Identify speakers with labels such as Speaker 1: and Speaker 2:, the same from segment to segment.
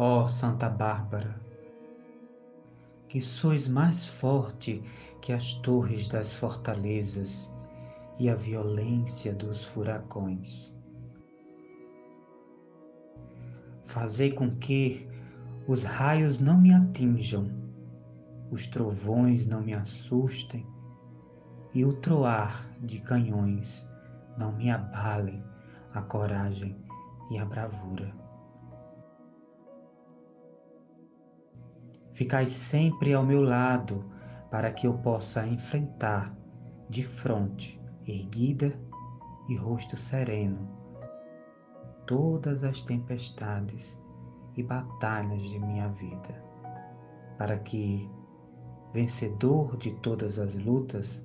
Speaker 1: Ó Santa Bárbara, que sois mais forte que as torres das fortalezas e a violência dos furacões. Fazei com que os raios não me atinjam, os trovões não me assustem e o troar de canhões não me abalem a coragem e a bravura. Ficai sempre ao meu lado para que eu possa enfrentar de frente erguida e rosto sereno todas as tempestades e batalhas de minha vida, para que, vencedor de todas as lutas,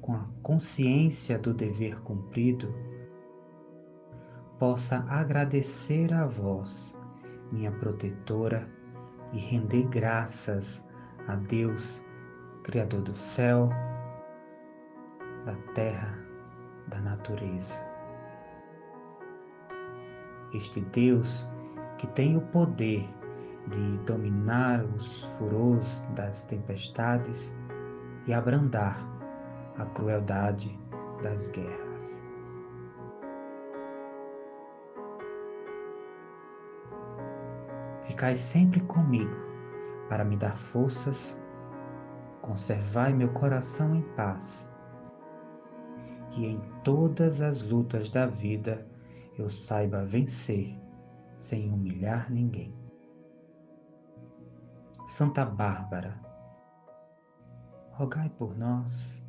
Speaker 1: com a consciência do dever cumprido, possa agradecer a vós, minha protetora, e render graças a Deus, Criador do céu, da terra, da natureza este Deus que tem o poder de dominar os furores das tempestades e abrandar a crueldade das guerras. Ficai sempre comigo para me dar forças, conservai meu coração em paz, que em todas as lutas da vida eu saiba vencer sem humilhar ninguém. Santa Bárbara, rogai por nós.